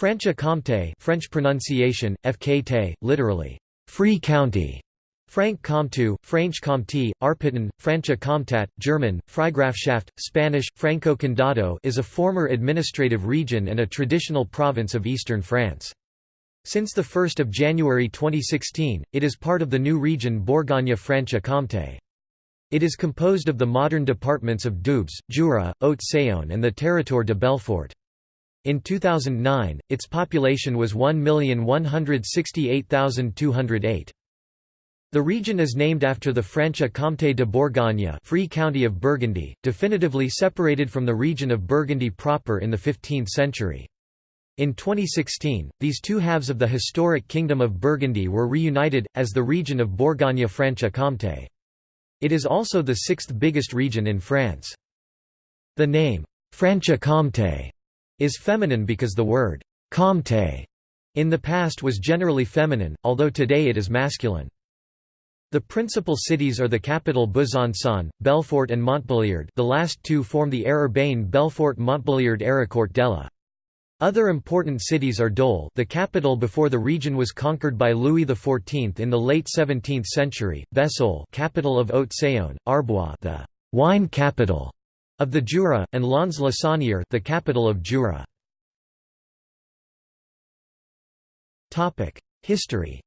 Franche-Comté French pronunciation, FKT, literally, free county. Frank Comté, Franche Comté, Arpitan, Francia Comtat, German, Freigrafschaft, Spanish, Franco Condado is a former administrative region and a traditional province of eastern France. Since 1 January 2016, it is part of the new region Bourgogne-Franche-Comté. It is composed of the modern departments of Doubs, Jura, Haute-Saône and the Territoire de Belfort. In 2009, its population was 1,168,208. The region is named after the Franche-Comté de Bourgogne Free County of Burgundy, definitively separated from the region of Burgundy proper in the 15th century. In 2016, these two halves of the historic Kingdom of Burgundy were reunited, as the region of Bourgogne-Franche-Comté. It is also the sixth biggest region in France. The name, Franche-Comté, is feminine because the word, Comté, in the past was generally feminine, although today it is masculine. The principal cities are the capital Besançon, Belfort and Montbéliard the last two form the aire urbaine Belfort-Montbéliard Héricourt-Delle. Other important cities are Dole the capital before the region was conquered by Louis XIV in the late 17th century, Vesoul capital of Haute-Saône, Arbois the wine capital of the Jura, and Lons-le-Saunier the capital of Jura. History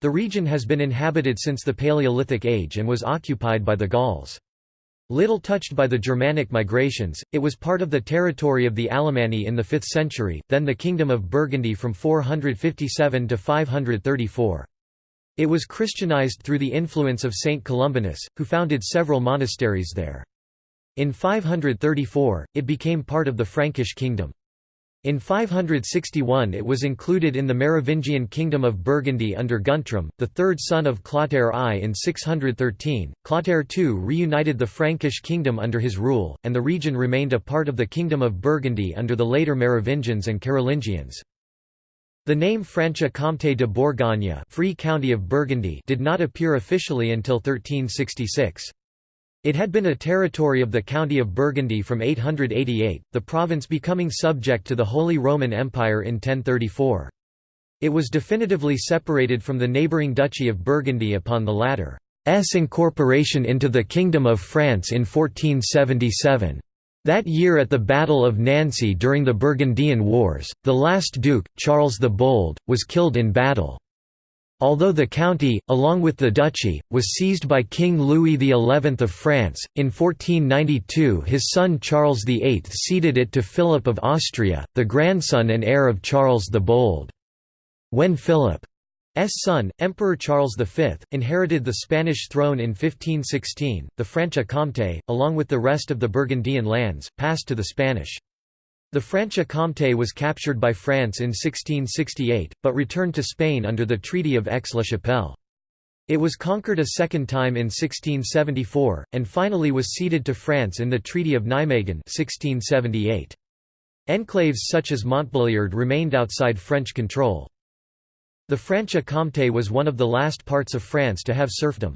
The region has been inhabited since the Paleolithic Age and was occupied by the Gauls. Little touched by the Germanic migrations, it was part of the territory of the Alemanni in the 5th century, then the Kingdom of Burgundy from 457 to 534. It was Christianized through the influence of Saint Columbanus, who founded several monasteries there. In 534, it became part of the Frankish kingdom. In 561 it was included in the Merovingian kingdom of Burgundy under Guntram, the third son of Clotaire I. In 613, Clotaire II reunited the Frankish kingdom under his rule, and the region remained a part of the kingdom of Burgundy under the later Merovingians and Carolingians. The name Franche-Comté de Bourgogne Free County of Burgundy did not appear officially until 1366. It had been a territory of the County of Burgundy from 888, the province becoming subject to the Holy Roman Empire in 1034. It was definitively separated from the neighbouring Duchy of Burgundy upon the latter's incorporation into the Kingdom of France in 1477. That year at the Battle of Nancy during the Burgundian Wars, the last duke, Charles the Bold, was killed in battle. Although the county, along with the duchy, was seized by King Louis XI of France, in 1492 his son Charles VIII ceded it to Philip of Austria, the grandson and heir of Charles the Bold. When Philip's son, Emperor Charles V, inherited the Spanish throne in 1516, the Franche-Comté, along with the rest of the Burgundian lands, passed to the Spanish. The Franche-Comté was captured by France in 1668, but returned to Spain under the Treaty of Aix-la-Chapelle. It was conquered a second time in 1674, and finally was ceded to France in the Treaty of Nijmegen 1678. Enclaves such as Montbéliard remained outside French control. The Franche-Comté was one of the last parts of France to have serfdom.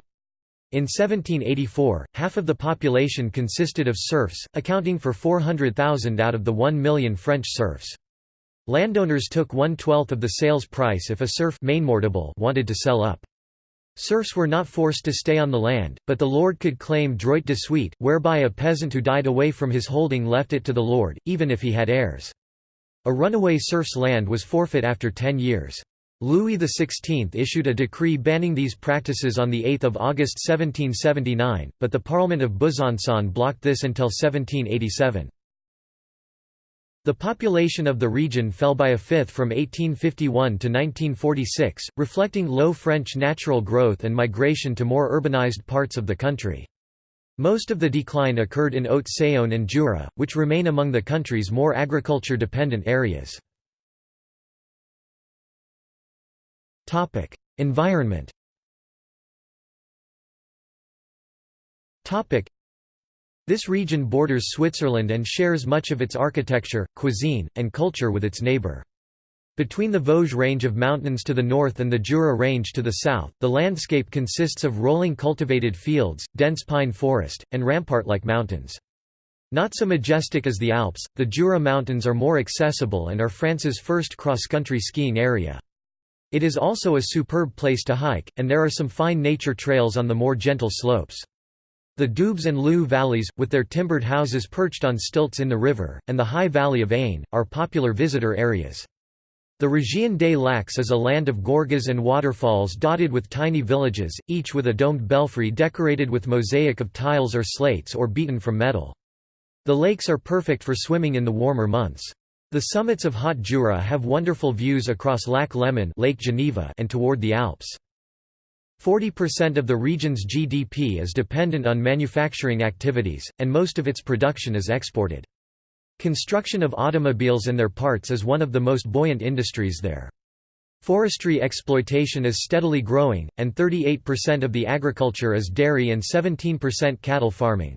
In 1784, half of the population consisted of serfs, accounting for 400,000 out of the 1 million French serfs. Landowners took one-twelfth of the sales price if a serf wanted to sell up. Serfs were not forced to stay on the land, but the lord could claim droit de suite, whereby a peasant who died away from his holding left it to the lord, even if he had heirs. A runaway serf's land was forfeit after ten years. Louis XVI issued a decree banning these practices on 8 August 1779, but the Parliament of Besançon blocked this until 1787. The population of the region fell by a fifth from 1851 to 1946, reflecting low French natural growth and migration to more urbanized parts of the country. Most of the decline occurred in Haute-Saône and Jura, which remain among the country's more agriculture-dependent areas. Environment. Topic: This region borders Switzerland and shares much of its architecture, cuisine, and culture with its neighbor. Between the Vosges range of mountains to the north and the Jura range to the south, the landscape consists of rolling cultivated fields, dense pine forest, and rampart-like mountains. Not so majestic as the Alps, the Jura Mountains are more accessible and are France's first cross-country skiing area. It is also a superb place to hike, and there are some fine nature trails on the more gentle slopes. The Doubs and Loue valleys, with their timbered houses perched on stilts in the river, and the high valley of Ain, are popular visitor areas. The Région des Lacs is a land of gorges and waterfalls dotted with tiny villages, each with a domed belfry decorated with mosaic of tiles or slates or beaten from metal. The lakes are perfect for swimming in the warmer months. The summits of Haute Jura have wonderful views across Lac Léman Lake Geneva and toward the Alps. 40% of the region's GDP is dependent on manufacturing activities, and most of its production is exported. Construction of automobiles and their parts is one of the most buoyant industries there. Forestry exploitation is steadily growing, and 38% of the agriculture is dairy and 17% cattle farming.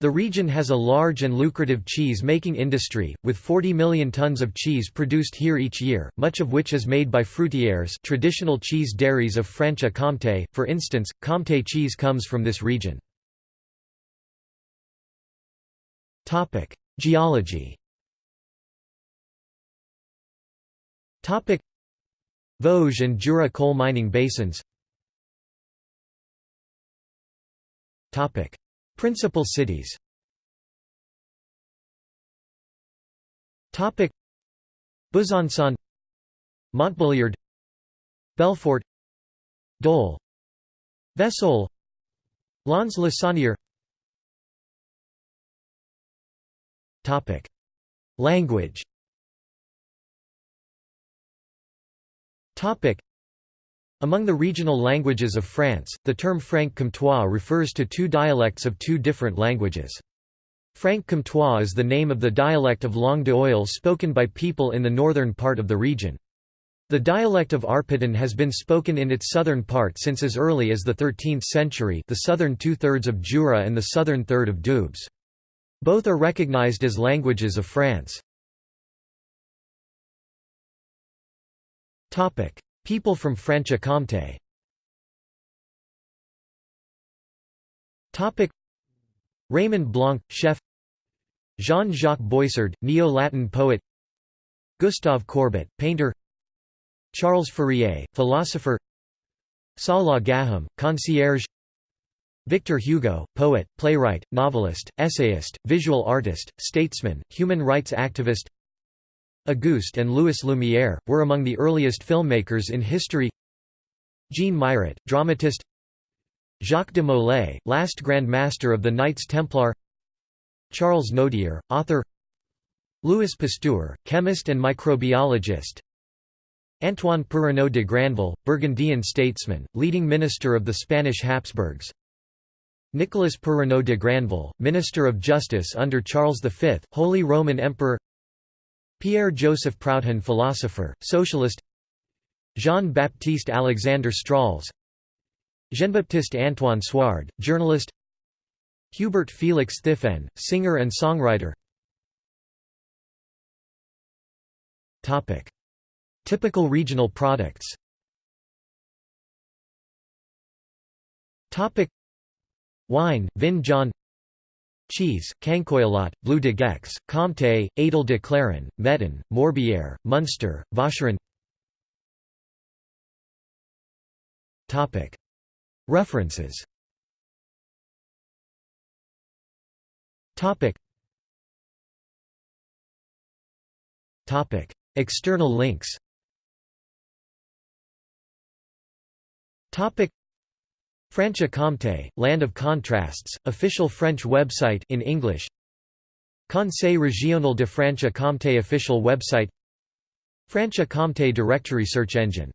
The region has a large and lucrative cheese-making industry, with 40 million tons of cheese produced here each year, much of which is made by fruitières traditional cheese dairies of Franche-Comté, for instance, Comté cheese comes from this region. Geology. Vosges and Jura coal mining basins Principal cities. Besançon. Montbéliard. Belfort. Dole. Vesoul Lons-le-Saunier Language among the regional languages of France, the term Franc-Comtois refers to two dialects of two different languages. Franc-Comtois is the name of the dialect of Langue d'Oil spoken by people in the northern part of the region. The dialect of Arpitan has been spoken in its southern part since as early as the 13th century the southern two-thirds of Jura and the southern third of Doubs. Both are recognized as languages of France. People from Franche-Comté Raymond Blanc, chef. Jean-Jacques Boissard, Neo-Latin poet. Gustave Courbet, painter. Charles Fourier, philosopher. Salah Gaham, concierge. Victor Hugo, poet, playwright, novelist, essayist, visual artist, statesman, human rights activist Auguste and Louis Lumière, were among the earliest filmmakers in history. Jean Mairet, dramatist. Jacques de Molay, last Grand Master of the Knights Templar. Charles Nodier, author. Louis Pasteur, chemist and microbiologist. Antoine Perrenot de Granvelle, Burgundian statesman, leading minister of the Spanish Habsburgs. Nicolas Perrenot de Granvelle, Minister of Justice under Charles V, Holy Roman Emperor Pierre-Joseph Proudhon philosopher, socialist Jean-Baptiste Alexander Strauss Jean-Baptiste Antoine Suard, journalist Hubert Félix Thiéfaine, singer and songwriter. Typical regional products. Wine, Vin Jaune Cheese, Cancoillotte, Bleu de Gex, Comté, Edel de Cléron, Metton, Morbière, Munster, Vacherin. References. External links Franche-Comté, Land of Contrasts, official French website in English. Conseil régional de Franche-Comté official website. Franche-Comté directory search engine